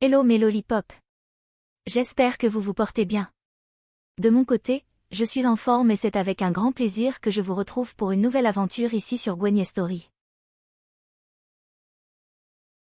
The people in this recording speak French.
Hello mes lollipops. J'espère que vous vous portez bien. De mon côté, je suis en forme et c'est avec un grand plaisir que je vous retrouve pour une nouvelle aventure ici sur Gwenny Story.